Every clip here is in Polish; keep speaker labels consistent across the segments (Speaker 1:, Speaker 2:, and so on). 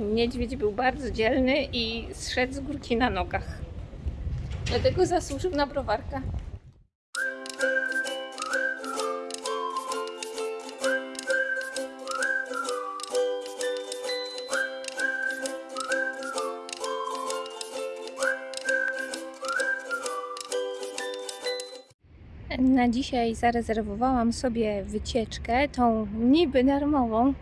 Speaker 1: Niedźwiedź był bardzo dzielny i zszedł z górki na nogach. Dlatego zasłużył na browarka. Na dzisiaj zarezerwowałam sobie wycieczkę, tą niby darmową,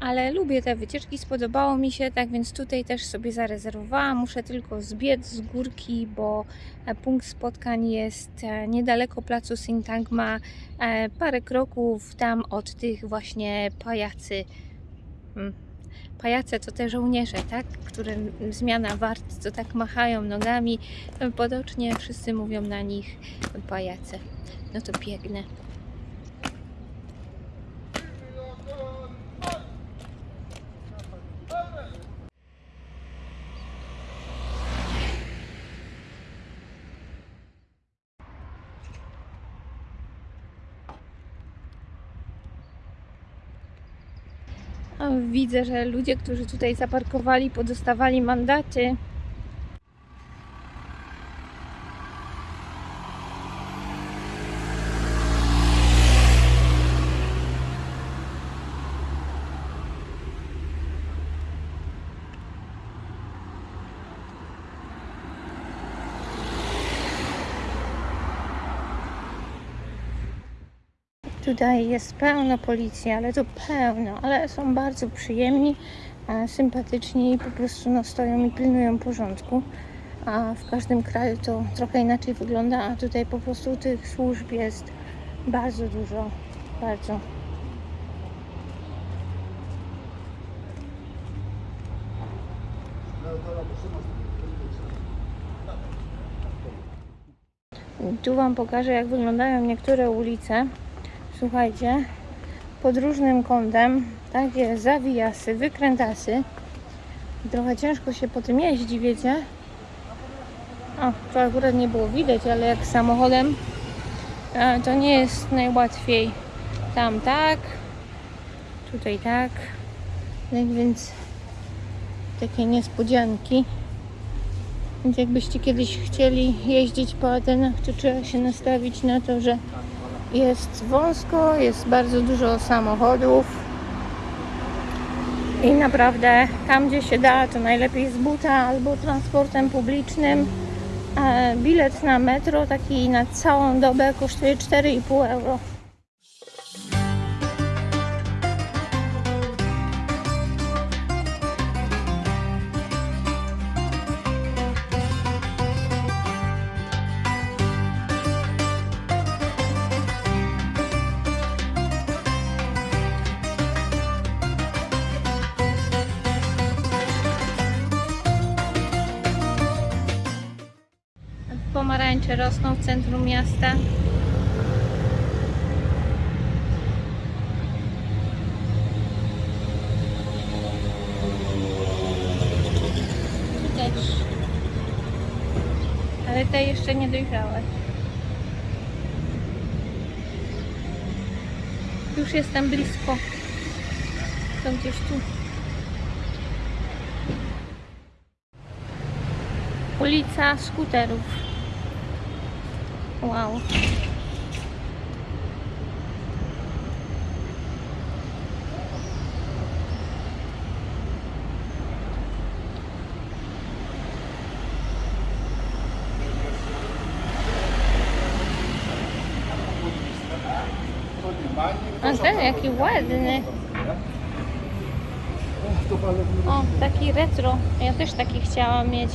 Speaker 1: ale lubię te wycieczki, spodobało mi się, tak więc tutaj też sobie zarezerwowałam. Muszę tylko zbiec z górki, bo e, punkt spotkań jest e, niedaleko placu Sintagma, e, parę kroków tam od tych właśnie pajacy. Hmm. Pajace to te żołnierze, tak? Które zmiana wart, co tak machają nogami. Potocznie wszyscy mówią na nich pajace. No to biegnę. O, Widzę, że ludzie, którzy tutaj zaparkowali, podostawali mandaty. Tutaj jest pełno policji, ale to pełno, ale są bardzo przyjemni, e, sympatyczni i po prostu no, stoją i pilnują porządku. A w każdym kraju to trochę inaczej wygląda, a tutaj po prostu tych służb jest bardzo dużo, bardzo. Tu Wam pokażę, jak wyglądają niektóre ulice. Słuchajcie, pod różnym kątem takie zawijasy, wykrętasy. Trochę ciężko się po tym jeździ, wiecie? O, to akurat nie było widać, ale jak samochodem to nie jest najłatwiej. Tam tak, tutaj tak. Tak więc takie niespodzianki. Więc jakbyście kiedyś chcieli jeździć po Atenach, to trzeba się nastawić na to, że jest wąsko, jest bardzo dużo samochodów i naprawdę tam gdzie się da to najlepiej z buta albo transportem publicznym. Bilet na metro taki na całą dobę kosztuje 4,5 euro. Centrum miasta. Też. Ale te jeszcze nie dojrzałe. Już jestem blisko. To gdzieś tu. Ulica skuterów. Wow. A ten jaki ładny. O, taki retro. Ja też taki chciałam mieć.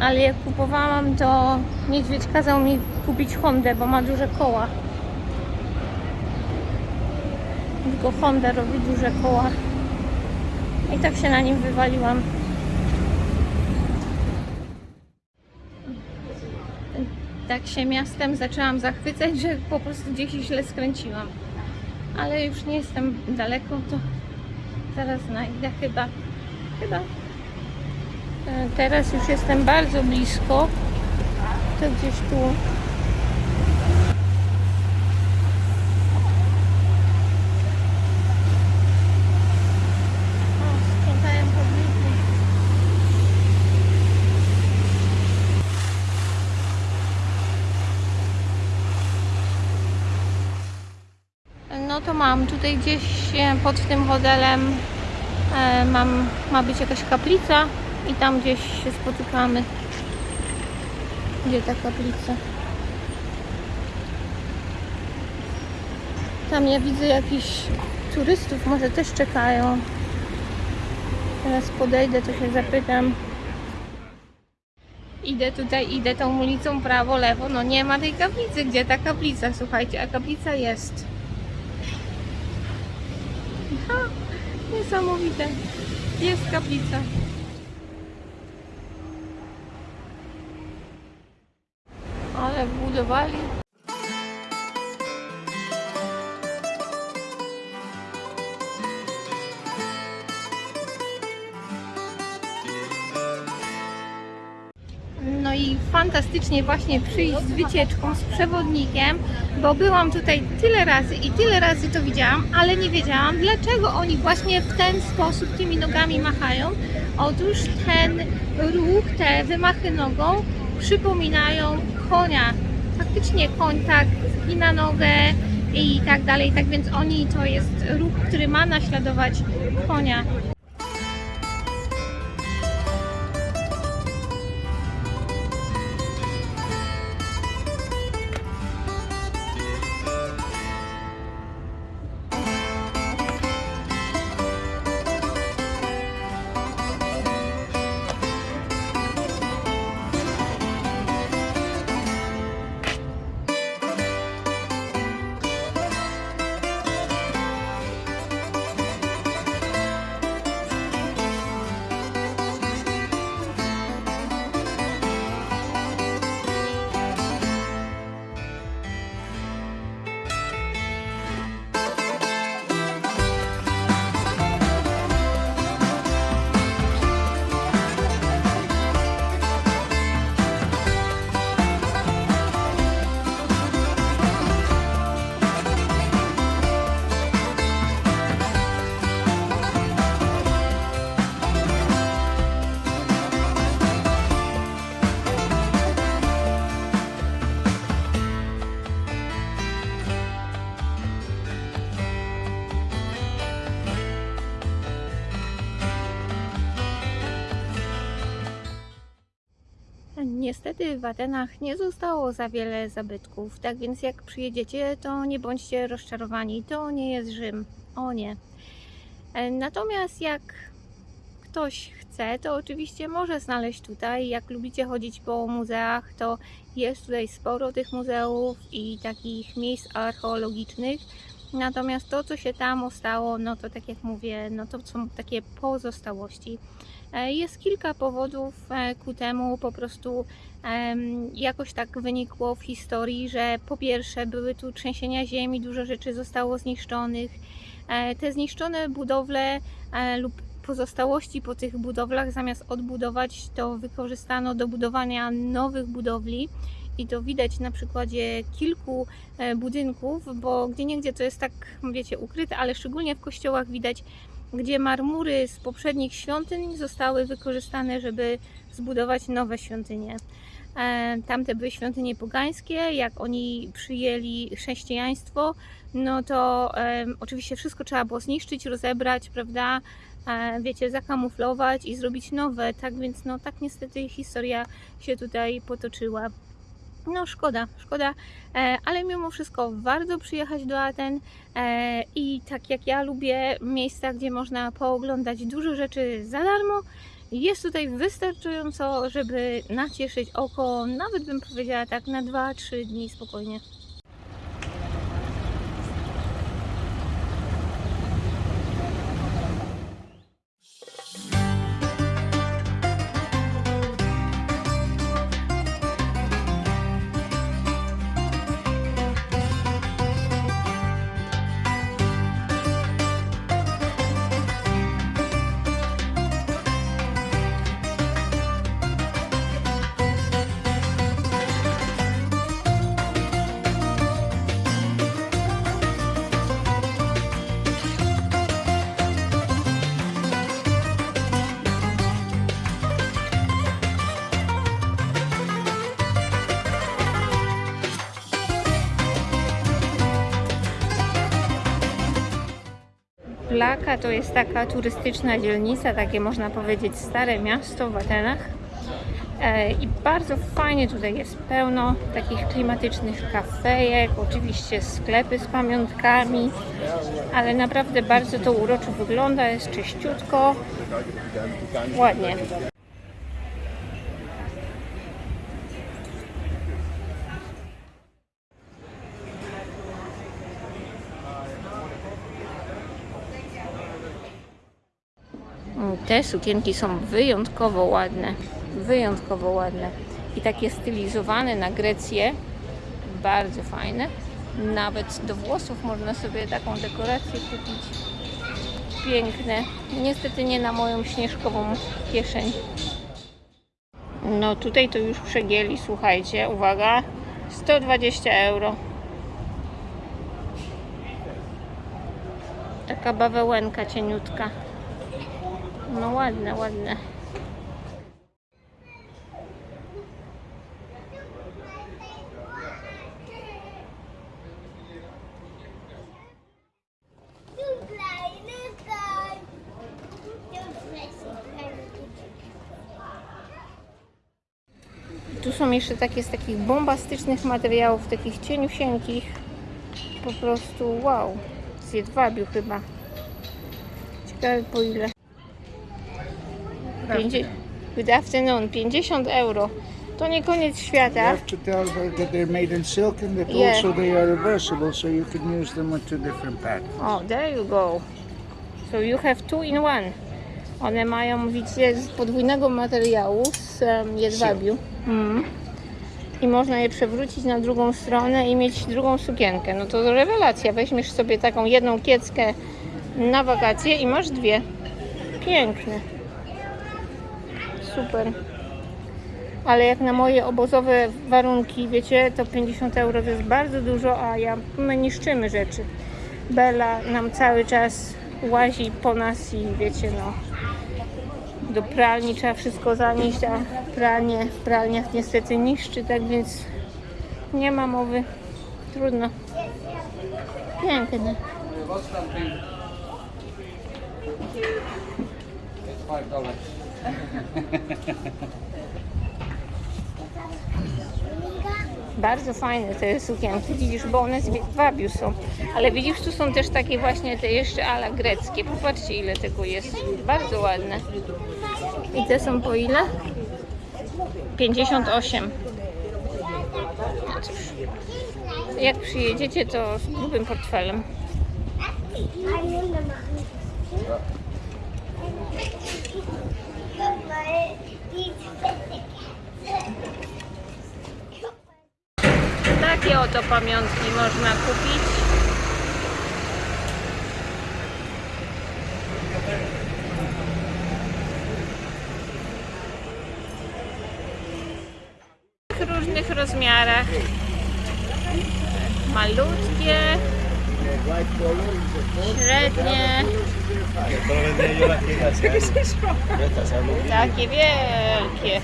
Speaker 1: Ale jak kupowałam, to niedźwiedź kazał mi kupić Hondę, bo ma duże koła. Tylko Honda robi duże koła. I tak się na nim wywaliłam. Tak się miastem zaczęłam zachwycać, że po prostu gdzieś źle skręciłam. Ale już nie jestem daleko, to zaraz znajdę chyba. Chyba E, teraz już jestem bardzo blisko. To gdzieś tu. No to mam. Tutaj gdzieś e, pod tym hotelem e, mam, ma być jakaś kaplica i tam gdzieś się spotykamy. Gdzie ta kaplica? Tam ja widzę jakichś turystów, może też czekają. Teraz podejdę, to się zapytam. Idę tutaj, idę tą ulicą prawo, lewo. No nie ma tej kaplicy. Gdzie ta kaplica? Słuchajcie, a kaplica jest. Ha, niesamowite. Jest kaplica. Wbudowali. No i fantastycznie właśnie przyjść z wycieczką, z przewodnikiem, bo byłam tutaj tyle razy i tyle razy to widziałam, ale nie wiedziałam, dlaczego oni właśnie w ten sposób tymi nogami machają. Otóż ten ruch, te wymachy nogą przypominają konia. Faktycznie koń tak na nogę i tak dalej, tak więc oni to jest ruch, który ma naśladować konia. Niestety w Atenach nie zostało za wiele zabytków, tak więc jak przyjedziecie, to nie bądźcie rozczarowani. To nie jest Rzym. O nie. E, Natomiast jak ktoś chce, to oczywiście może znaleźć tutaj. Jak lubicie chodzić po muzeach, to jest tutaj sporo tych muzeów i takich miejsc archeologicznych. Natomiast to, co się tam ostało, no to tak jak mówię, no to są takie pozostałości. E, Jest kilka powodów e, ku temu, po prostu jakoś tak wynikło w historii, że po pierwsze były tu trzęsienia ziemi, dużo rzeczy zostało zniszczonych. E, Te zniszczone budowle lub pozostałości po tych budowlach zamiast odbudować, to wykorzystano do budowania nowych budowli. I to widać na przykładzie kilku budynków, bo gdzie niegdzie to jest tak, wiecie, ukryte, ale szczególnie w kościołach widać gdzie marmury z poprzednich świątyń zostały wykorzystane, żeby zbudować nowe świątynie. E, Tamte były świątynie pogańskie, jak oni przyjęli chrześcijaństwo, no to e, oczywiście wszystko trzeba było zniszczyć, rozebrać, prawda? E, wiecie, zakamuflować i zrobić nowe. Tak więc, no tak niestety historia się tutaj potoczyła. No szkoda, szkoda, e, ale mimo wszystko warto przyjechać do Aten. E, i tak jak ja lubię miejsca, gdzie można pooglądać dużo rzeczy za darmo, jest tutaj wystarczająco, żeby nacieszyć oko, nawet bym powiedziała tak na 2-3 dni spokojnie. Laka to jest taka turystyczna dzielnica, takie można powiedzieć stare miasto w Atenach. E, I bardzo fajnie tutaj jest pełno takich klimatycznych kafejek, oczywiście sklepy z pamiątkami, ale naprawdę bardzo to uroczo wygląda, jest czyściutko, ładnie. Te sukienki są wyjątkowo ładne. Wyjątkowo ładne. I takie stylizowane na Grecję. Bardzo fajne. Nawet do włosów można sobie taką dekorację kupić. Piękne. Niestety nie na moją śnieżkową kieszeń. No tutaj to już przegięli, słuchajcie, uwaga, 120 euro. Taka bawełenka cieniutka. No ładne, ładne. Tu są jeszcze takie z takich bombastycznych materiałów, takich cieniusieńkich. Po prostu wow. Z jedwabiu chyba. Ciekawe po ile. Pięćdzie- Good afternoon. 50 euro. To nie koniec
Speaker 2: You
Speaker 1: świata.
Speaker 2: have to tell her that they're made in silk and that
Speaker 1: Yeah.
Speaker 2: also they are reversible, so you can use them with two different patterns.
Speaker 1: Oh, there you go. So you have two in one. One mają, widzicie, z podwójnego materiału, z um, jedwabiu. Mm. I można je przewrócić na drugą stronę i mieć drugą sukienkę. No to rewelacja. Weźmiesz sobie taką jedną kieckę na wakacje i masz dwie. Piękne. Super. Ale jak na moje obozowe warunki, wiecie, to 50 euro to jest bardzo dużo, a ja, my niszczymy rzeczy. Bela nam cały czas łazi po nas i wiecie, no do pralni trzeba wszystko zanieść, a pranie w pralniach niestety niszczy, tak więc nie ma mowy. Trudno. Piękne. Bardzo fajne te sukienki, widzisz, bo one z wabiu są. Ale widzisz, tu są też takie właśnie te jeszcze ala greckie. Popatrzcie, ile tego jest. Bardzo ładne. I te są po ile? 58. No cóż. Jak przyjedziecie, to z grubym portfelem. Takie oto pamiątki można kupić. W różnych rozmiarach. Malutkie, średnie, takie wielkie.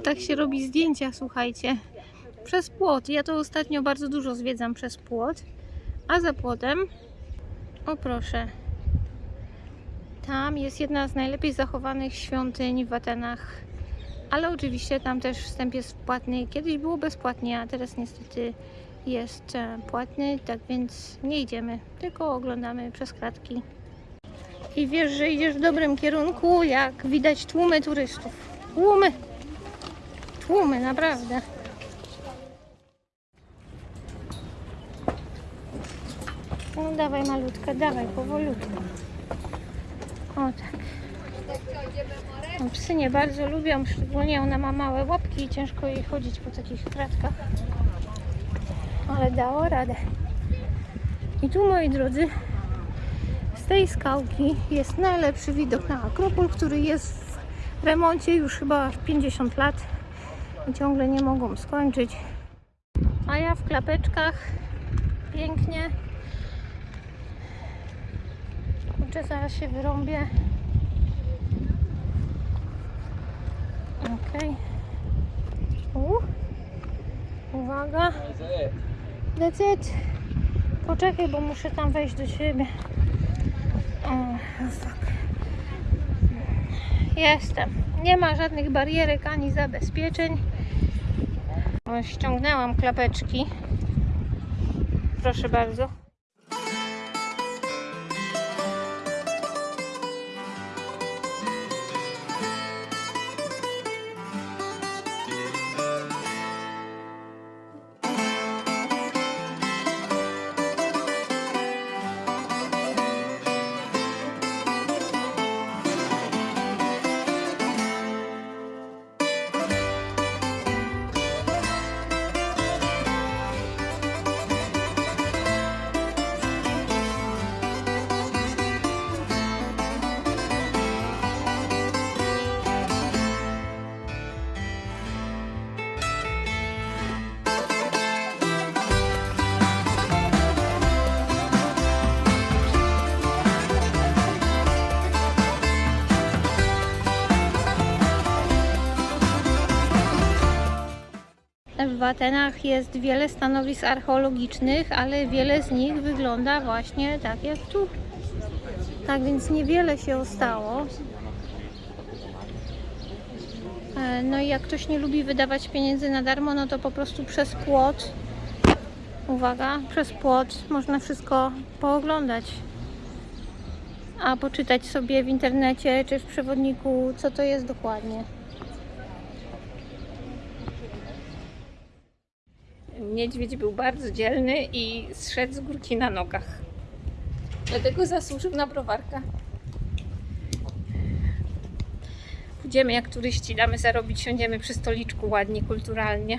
Speaker 1: Tak się robi zdjęcia, słuchajcie. Przez płot. Ja to ostatnio bardzo dużo zwiedzam przez płot. A za płotem, o proszę, tam jest jedna z najlepiej zachowanych świątyń w Atenach. Ale oczywiście tam też wstęp jest płatny. Kiedyś było bezpłatnie, a teraz niestety jest e, płatny, tak więc nie idziemy, tylko oglądamy przez kratki. I wiesz, że idziesz w dobrym kierunku, jak widać tłumy turystów. Tłumy! Tłumy, naprawdę. No dawaj malutka, dawaj powolutku. O tak. No, psy nie bardzo lubią, szczególnie ona ma małe łapki i ciężko jej chodzić po takich kratkach. Ale dało radę. I tu moi drodzy, z tej skałki jest najlepszy widok na Akropol, który jest w remoncie już chyba 50 lat. Ciągle nie mogą skończyć. A ja w klapeczkach pięknie. Kurczę, zaraz się wyrąbię. Okej. U. Uwaga. That's it. Poczekaj, bo muszę tam wejść do siebie. Jestem. Nie ma żadnych barierek ani zabezpieczeń. Ściągnęłam klapeczki. Proszę bardzo. W Atenach jest wiele stanowisk archeologicznych, ale wiele z nich wygląda właśnie tak jak tu. Tak więc niewiele się stało. E, No i jak ktoś nie lubi wydawać pieniędzy na darmo, no to po prostu przez płot, uwaga, przez płot można wszystko pooglądać. A poczytać sobie w internecie czy w przewodniku, co to jest dokładnie. Niedźwiedź był bardzo dzielny i zszedł z górki na nogach. Dlatego zasłużył na browarka. Pójdziemy jak turyści, damy zarobić, siądziemy przy stoliczku ładnie, kulturalnie.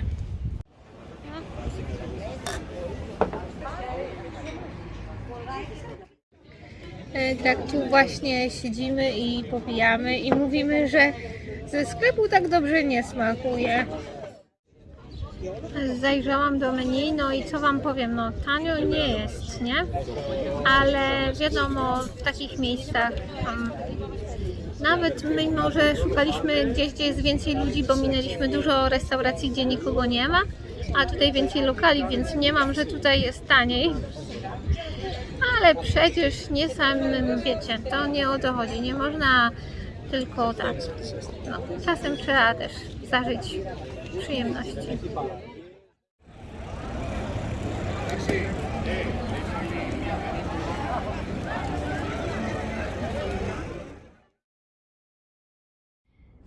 Speaker 1: E, Tak tu właśnie siedzimy i popijamy i mówimy, że ze sklepu tak dobrze nie smakuje. Zajrzałam do menu, no i co Wam powiem, no tanio nie jest, nie? Ale wiadomo, w takich miejscach um, nawet mimo, że szukaliśmy gdzieś, gdzie jest więcej ludzi, bo minęliśmy dużo restauracji, gdzie nikogo nie ma, a tutaj więcej lokali, więc nie mam, że tutaj jest taniej. Ale przecież nie samym, wiecie, to nie o to chodzi, nie można tylko tak. No, czasem trzeba też zażyć przyjemności.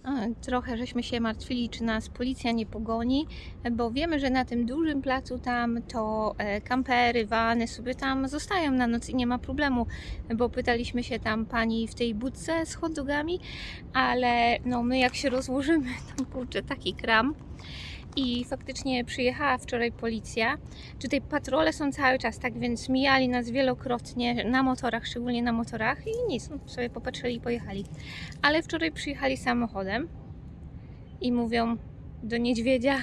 Speaker 1: A, Trochę żeśmy się martwili, czy nas policja nie pogoni, bo wiemy, że na tym dużym placu tam to e, kampery, wany sobie tam zostają na noc i nie ma problemu, bo pytaliśmy się tam pani w tej budce z hot ale no my jak się rozłożymy, tam kurczę taki kram. I faktycznie przyjechała wczoraj policja. Tutaj patrole są cały czas, tak więc mijali nas wielokrotnie na motorach, szczególnie na motorach i nic, no, sobie popatrzyli i pojechali. Ale wczoraj przyjechali samochodem i mówią do niedźwiedzia: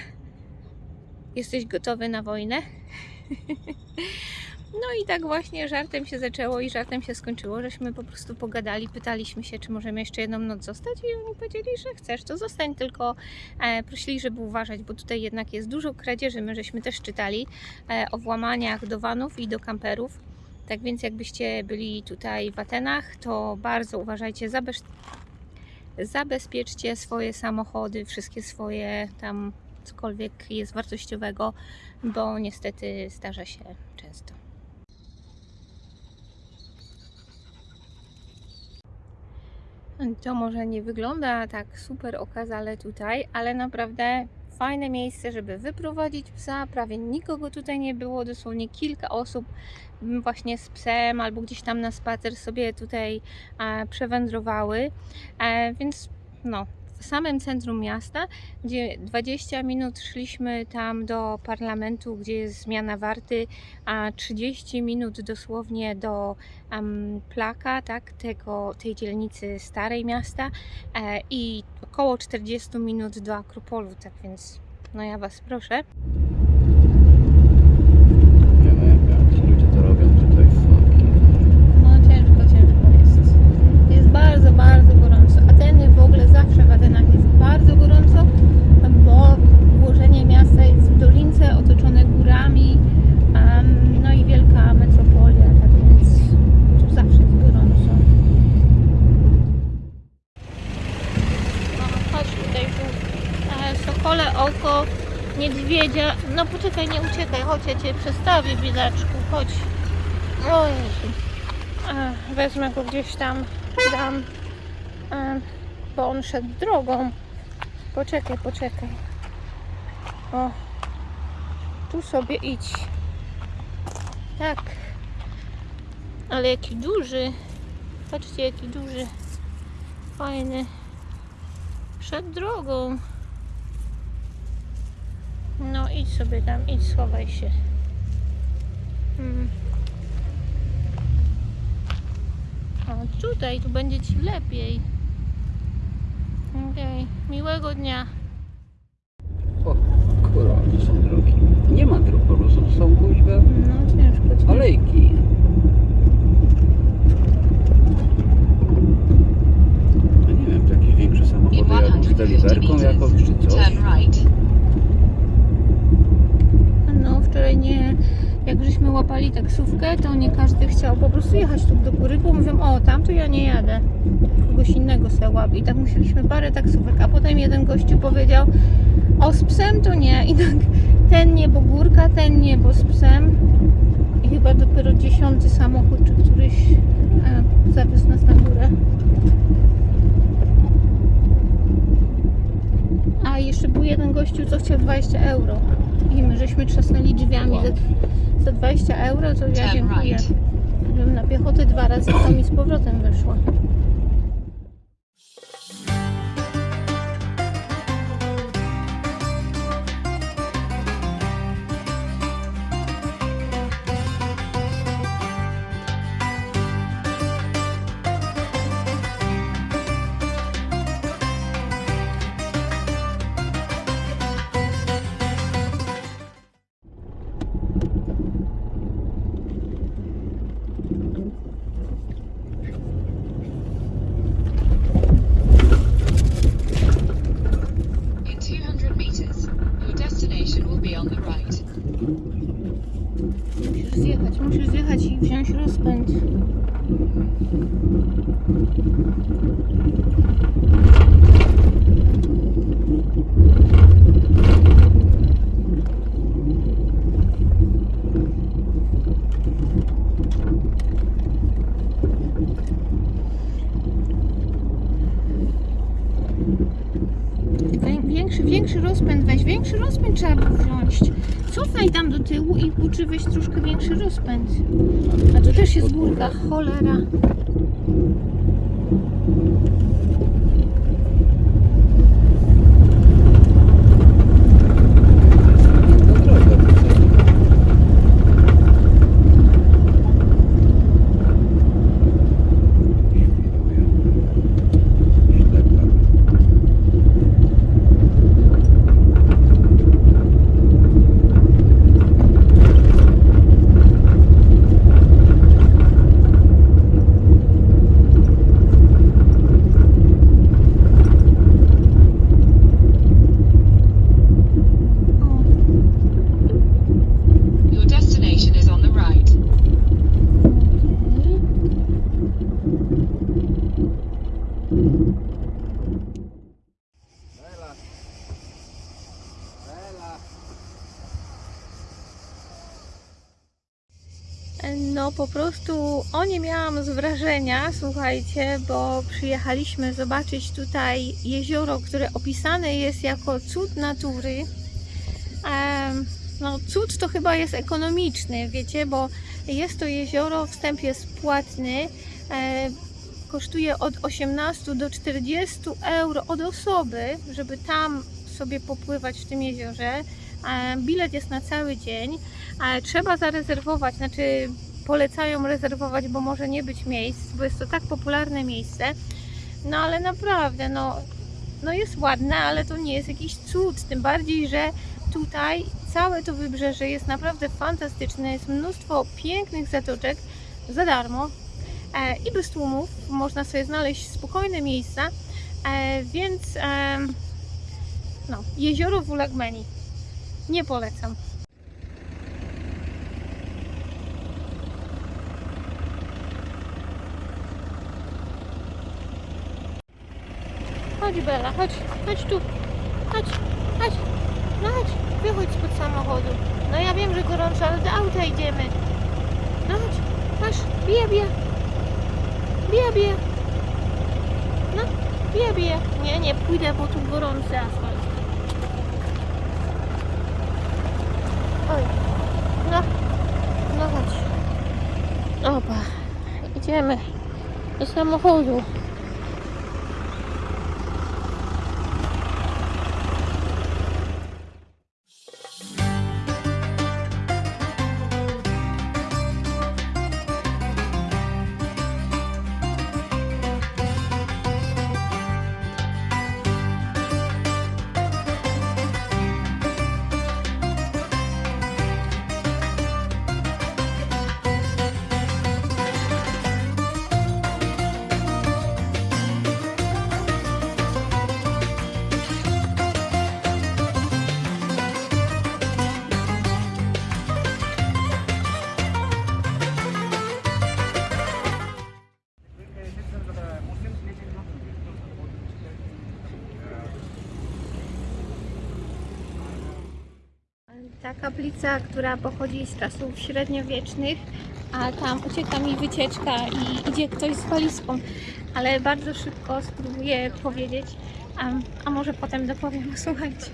Speaker 1: Jesteś gotowy na wojnę? No i tak właśnie żartem się zaczęło i żartem się skończyło, żeśmy po prostu pogadali, pytaliśmy się, czy możemy jeszcze jedną noc zostać i oni powiedzieli, że chcesz, to zostań, tylko e, prosili, żeby uważać, bo tutaj jednak jest dużo kradzieży, my żeśmy też czytali e, o włamaniach do vanów i do kamperów, tak więc jakbyście byli tutaj w Atenach, to bardzo uważajcie, zabez... zabezpieczcie swoje samochody, wszystkie swoje tam cokolwiek jest wartościowego, bo niestety zdarza się często. To może nie wygląda tak super okazale tutaj, ale naprawdę fajne miejsce, żeby wyprowadzić psa. Prawie nikogo tutaj nie było, dosłownie kilka osób właśnie z psem albo gdzieś tam na spacer sobie tutaj e, przewędrowały. E, więc no, w samym centrum miasta, gdzie 20 minut szliśmy tam do parlamentu, gdzie jest zmiana warty, a 30 minut dosłownie do um, plaka, tak, tego, tej dzielnicy starej miasta e, i około 40 minut do Akropolu, tak więc No ja Was proszę.
Speaker 3: Nie wiem, jak ci ludzie to robią tutaj fucking.
Speaker 1: No ciężko, ciężko jest. Jest bardzo, bardzo gorąco. Ateny w ogóle zawsze w Atenach jest bardzo gorąco, bo ułożenie miasta jest w dolince otoczone górami, em, no i wielka metropolia, tak więc tu zawsze jest gorąco. No, chodź tutaj tu. E, Sokole oko, niedźwiedzia. Poczekaj, nie uciekaj, chodź, ja Cię przestawię, biedaczku, chodź. O Jezu. E, Wezmę go gdzieś tam, dam, bo on szedł drogą. Poczekaj, poczekaj. O, tu sobie idź. Tak. Ale jaki duży. Patrzcie, jaki duży. Fajny. Przed drogą. No idź sobie tam, idź schowaj się. Mm. O, tutaj, tu będzie Ci lepiej. Okej, miłego dnia.
Speaker 3: O, kurwa, to są drogi. Nie ma dróg, po prostu są kuźwa
Speaker 1: No ciężko,
Speaker 3: alejki. No nie wiem, to jakieś większe samochody
Speaker 4: 150
Speaker 3: deliverką jakąś czy coś.
Speaker 1: Nie, jak żeśmy łapali taksówkę, to nie każdy chciał po prostu jechać tu do góry, bo mówią, o tam to ja nie jadę. Kogoś innego se łap. I tak musieliśmy parę taksówek, a potem jeden gościu powiedział, o z psem to nie. I tak ten nie, bo górka, ten nie, bo z psem. I chyba dopiero dziesiąty samochód, czy któryś e, zawiózł nas na górę. A jeszcze był jeden gościu, co chciał 20 euro. I my żeśmy trzasnęli drzwiami
Speaker 3: Wow.
Speaker 1: za, za 20 euro, to ja dziękuję.
Speaker 4: right.
Speaker 1: Byłem na piechotę dwa razy, to mi z powrotem wyszło. Zjechać i wziąć rozpęd. Wę- Większy, większy rozpęd weź, większy rozpęd trzeba było wziąć. Cofnij tam do tyłu i uczy weź troszkę większy rozpęd. A tu też jest górka, cholera.
Speaker 3: No droga tutaj. Świrują. Ślepa.
Speaker 1: O,
Speaker 4: Your destination is on the right.
Speaker 1: okej.
Speaker 3: Bela. Bela.
Speaker 1: No po prostu o nie miałam z wrażenia, słuchajcie, bo przyjechaliśmy zobaczyć tutaj jezioro, które opisane jest jako cud natury. No cud to chyba jest ekonomiczny, wiecie, bo jest to jezioro, wstęp jest płatny, e, kosztuje od 18 do 40 euro od osoby, żeby tam sobie popływać w tym jeziorze. E, Bilet jest na cały dzień. Ale trzeba zarezerwować, znaczy polecają rezerwować, bo może nie być miejsc, bo jest to tak popularne miejsce. No ale naprawdę, no no jest ładna, ale to nie jest jakiś cud. Tym bardziej, że tutaj całe to wybrzeże jest naprawdę fantastyczne. Jest mnóstwo pięknych zatoczek za darmo e, i bez tłumów. Można sobie znaleźć spokojne miejsca, e, więc e, no, jezioro w Ulagmeni. Nie polecam. Chodź Bela, chodź, chodź tu. Chodź, chodź, no chodź, wychodź spod samochodu. No ja wiem, że gorąco, ale do auta idziemy. No chodź, masz, bije, bije. Bije, bije. No, bije, bije. Nie, nie pójdę, bo tu gorący asfalt. Oj, no, no chodź. Opa, idziemy do samochodu. Kaplica, która pochodzi z czasów średniowiecznych, a tam ucieka mi wycieczka i idzie ktoś z walizką, ale bardzo szybko spróbuję powiedzieć, a, a może potem dopowiem, słuchajcie.